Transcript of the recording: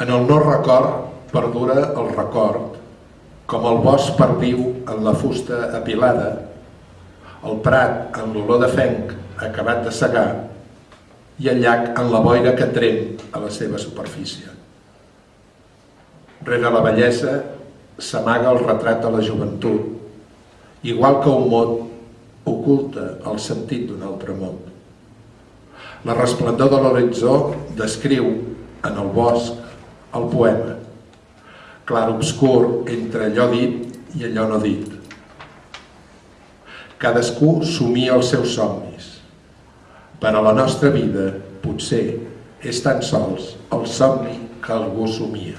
En el no record perdura el record, com el bosc perviu en la fusta apilada, el prat en l'olor de fenc acabat de segar i el llac en la boira que trem a la seva superfície. Rere la bellesa s'amaga el retrat de la joventut, igual que un mot oculta el sentit d'un altre món. La resplendor de l'horitzó descriu en el bosc el poema, clar obscur entre allò dit i allò no dit. Cadascú somia els seus somnis. Per a la nostra vida, potser, és tan sols el somni que algú somia.